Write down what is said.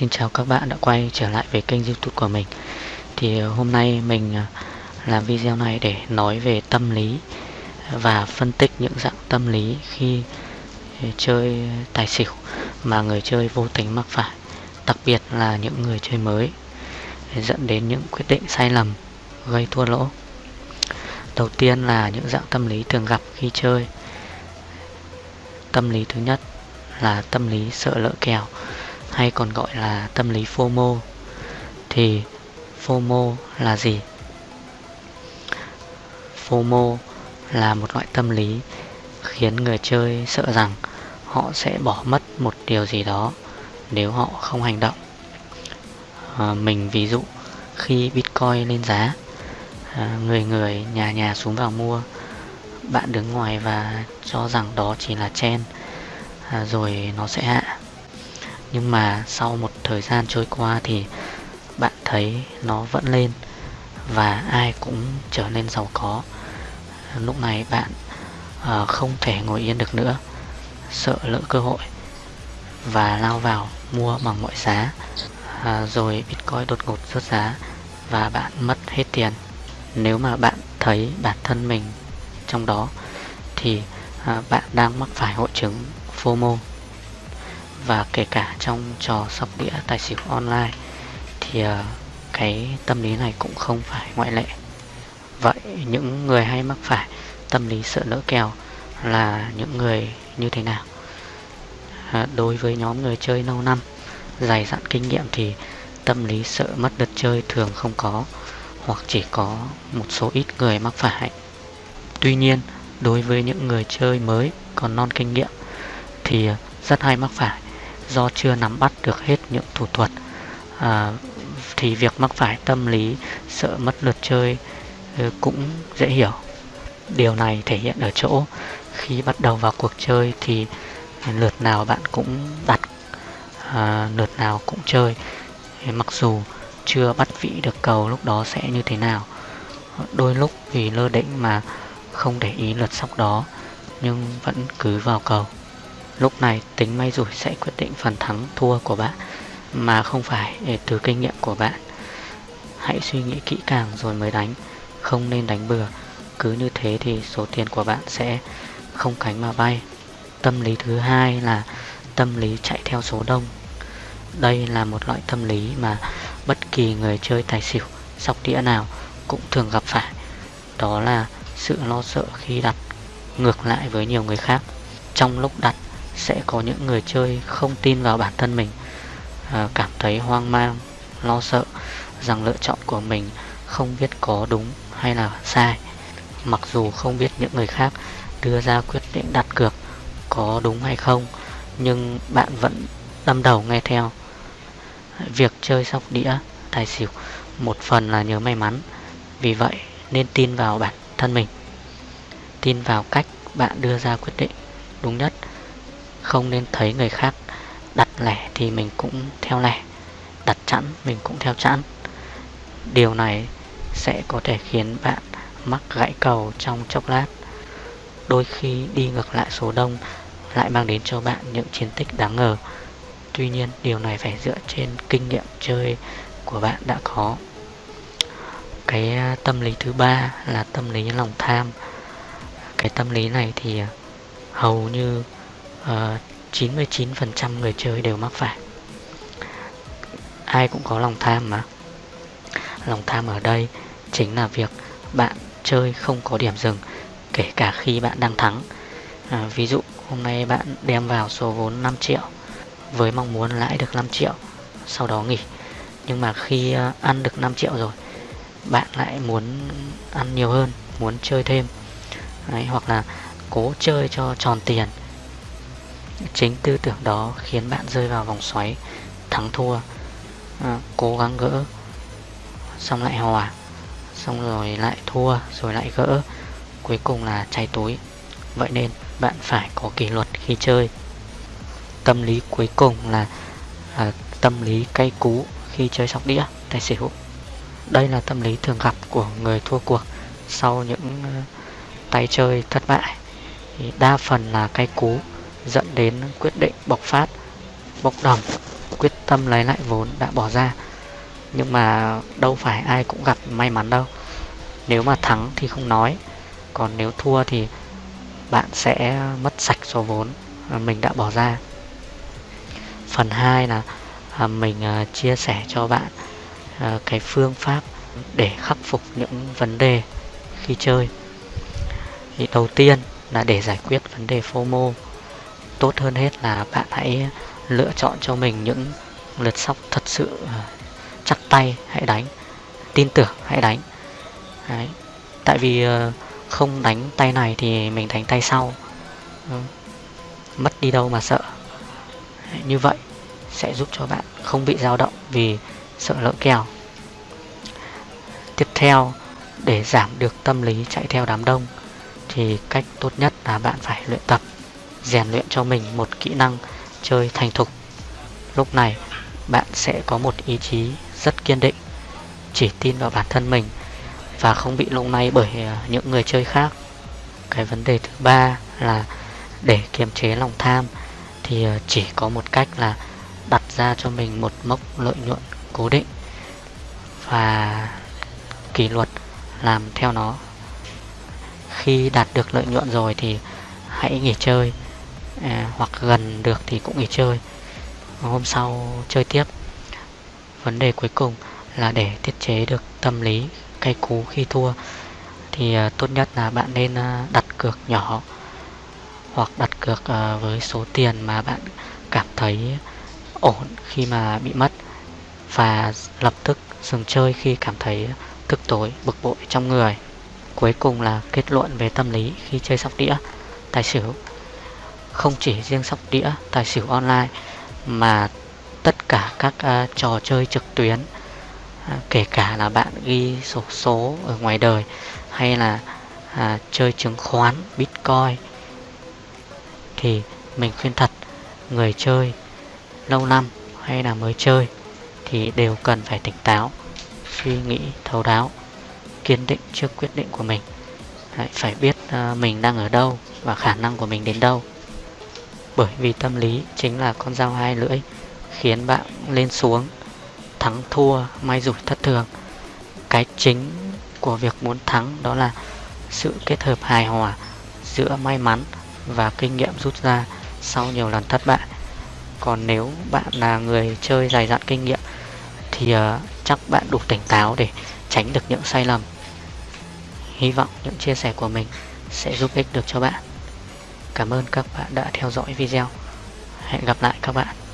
Xin chào các bạn đã quay trở lại về kênh youtube của mình. Thì ờ, hôm nay mình ờ, làm video này để nói về tâm lý Và phân tích những dạng tâm lý khi ờ, chơi tài xỉu Mà người chơi vô tình mắc phải, Đặc biệt là những người chơi mới, Dẫn đến những quyết định sai lầm, gây thua lỗ. Đầu tiên là những dạng tâm lý thường gặp khi chơi. Tâm lý thứ nhất là tâm lý sợ lỡ kèo hay còn gọi là tâm lý FOMO thì FOMO là gì? FOMO là một loại tâm lý khiến người chơi sợ rằng họ sẽ bỏ mất một điều gì đó nếu họ không hành động. À, mình ví dụ khi Bitcoin lên giá, à, người người nhà nhà xuống vào mua, bạn đứng ngoài và cho rằng đó chỉ là chen, à, rồi nó sẽ hạ nhưng mà sau một thời gian trôi qua thì bạn thấy nó vẫn lên và ai cũng trở nên giàu có. Lúc này bạn uh, không thể ngồi yên được nữa sợ lỡ cơ hội và lao vào mua bằng mọi giá à, rồi bitcoin đột ngột rớt giá và bạn mất hết tiền. Nếu mà bạn thấy bản thân mình trong đó thì à, bạn đang mắc phải hội chứng FOMO và kể cả trong trò sóc đĩa tài xỉu online thì ờ, cái tâm lý này cũng không phải ngoại lệ. Vậy những người hay mắc phải tâm lý sợ lỡ kèo là những người như thế nào? À, đối với nhóm người chơi lâu năm dày dặn kinh nghiệm thì tâm lý sợ mất đợt chơi thường không có hoặc chỉ có một số ít người mắc phải. Tuy nhiên đối với những người chơi mới còn non kinh nghiệm thì rất hay mắc phải do chưa nắm bắt được hết những thủ thuật. À, thì việc mắc phải tâm lý sợ mất lượt chơi ừ, cũng dễ hiểu. Điều này thể hiện ở chỗ khi bắt đầu vào cuộc chơi thì lượt nào bạn cũng đặt à, lượt nào cũng chơi. Mặc dù chưa bắt vị được cầu lúc đó sẽ như thế nào đôi lúc vì lơ đễnh mà không để ý lượt sóc đó nhưng vẫn cứ vào cầu. Lúc này tính may rủi sẽ quyết định phần thắng thua của bạn Mà không phải từ kinh nghiệm của bạn. Hãy suy nghĩ kỹ càng rồi mới đánh. Không nên đánh bừa. Cứ như thế thì số tiền của bạn sẽ không cánh mà bay. Tâm lý thứ hai là tâm lý chạy theo số đông. Đây là một loại tâm lý mà bất kỳ người chơi tài xỉu, sóc đĩa nào cũng thường gặp phải. Đó là sự lo sợ khi đặt ngược lại với nhiều người khác. Trong lúc đặt sẽ có những người chơi không tin vào bản thân mình à, Cảm thấy hoang mang, lo sợ rằng lựa chọn của mình không biết có đúng hay là sai. Mặc dù không biết những người khác đưa ra quyết định đặt cược có đúng hay không Nhưng bạn vẫn đâm đầu nghe theo. Việc chơi sóc đĩa, tài xỉu một phần là nhớ may mắn Vì vậy nên tin vào bản thân mình. Tin vào cách bạn đưa ra quyết định đúng nhất không nên thấy người khác đặt lẻ thì mình cũng theo lẻ, Đặt chẵn, mình cũng theo chẵn. Điều này sẽ có thể khiến bạn mắc gãy cầu trong chốc lát. Đôi khi đi ngược lại số đông lại mang đến cho bạn những chiến tích đáng ngờ. Tuy nhiên, điều này phải dựa trên kinh nghiệm chơi của bạn đã có. Cái à, tâm lý thứ ba là tâm lý lòng tham. Cái tâm lý này thì à, hầu như Ờ, 99% người chơi đều mắc phải. Ai cũng có lòng tham mà. Lòng tham ở đây chính là việc bạn chơi không có điểm dừng Kể cả khi bạn đang thắng. À, Ví dụ hôm nay bạn đem vào số vốn 5 triệu Với mong muốn lãi được 5 triệu Sau đó nghỉ. Nhưng mà khi uh, ăn được 5 triệu rồi Bạn lại muốn ăn nhiều hơn Muốn chơi thêm. Đấy, Hoặc là cố chơi cho tròn tiền. Chính tư tưởng đó khiến bạn rơi vào vòng xoáy Thắng thua à, Cố gắng gỡ Xong lại hòa Xong rồi lại thua Rồi lại gỡ Cuối cùng là cháy túi. Vậy nên bạn phải có kỷ luật khi chơi. Tâm lý cuối cùng là à, Tâm lý cay cú Khi chơi sóc đĩa tài xỉu. Đây là tâm lý thường gặp của người thua cuộc Sau những uh, tay chơi thất bại. Thì Đa phần là cay cú dẫn đến quyết định bộc phát bốc đồng, quyết tâm lấy lại vốn đã bỏ ra. Nhưng mà đâu phải ai cũng gặp may mắn đâu. Nếu mà thắng thì không nói, còn nếu thua thì bạn sẽ mất sạch số vốn mình đã bỏ ra. Phần 2 là à, mình à, chia sẻ cho bạn à, cái phương pháp để khắc phục những vấn đề khi chơi. Thì đầu tiên là để giải quyết vấn đề FOMO tốt hơn hết là bạn hãy lựa chọn cho mình những lượt sóc thật sự ờ, chắc tay, hãy đánh, tin tưởng, hãy đánh. Đấy. tại vì ờ, không đánh tay này thì mình đánh tay sau ừ, mất đi đâu mà sợ. Như vậy sẽ giúp cho bạn không bị dao động vì sợ lỡ kèo. Tiếp theo, để giảm được tâm lý chạy theo đám đông thì cách tốt nhất là bạn phải luyện tập rèn luyện cho mình một kỹ năng chơi thành thục. Lúc này, bạn sẽ có một ý chí rất kiên định, chỉ tin vào bản thân mình và không bị lung lay bởi à, những người chơi khác. Cái vấn đề thứ ba là để kiềm chế lòng tham thì à, chỉ có một cách là đặt ra cho mình một mốc lợi nhuận cố định và kỷ luật làm theo nó. Khi đạt được lợi nhuận rồi thì hãy nghỉ chơi à, hoặc gần được thì cũng nghỉ chơi. Hôm sau chơi tiếp. Vấn đề cuối cùng là để tiết chế được tâm lý cay cú khi thua thì à, tốt nhất là bạn nên à, đặt cược nhỏ hoặc đặt cược à, với số tiền mà bạn cảm thấy ổn khi mà bị mất và lập tức dừng chơi khi cảm thấy tức tối bực bội trong người. Cuối cùng là kết luận về tâm lý khi chơi sóc đĩa tài xỉu không chỉ riêng sóc đĩa tài xỉu online mà tất cả các uh, trò chơi trực tuyến À, kể cả là bạn ghi sổ số ở ngoài đời hay là à, chơi chứng khoán bitcoin thì mình khuyên thật người chơi lâu năm hay là mới chơi thì đều cần phải tỉnh táo suy nghĩ thấu đáo kiên định trước quyết định của mình. Đấy, phải biết uh, mình đang ở đâu và khả năng của mình đến đâu bởi vì tâm lý chính là con dao hai lưỡi khiến bạn lên xuống thắng thua may rủi thất thường. Cái chính của việc muốn thắng đó là sự kết hợp hài hòa giữa may mắn và kinh nghiệm rút ra sau nhiều lần thất bại. Còn nếu bạn là người chơi dày dặn kinh nghiệm thì uh, chắc bạn đủ tỉnh táo để tránh được những sai lầm. Hy vọng những chia sẻ của mình sẽ giúp ích được cho bạn cảm ơn các bạn đã theo dõi video. Hẹn gặp lại các bạn.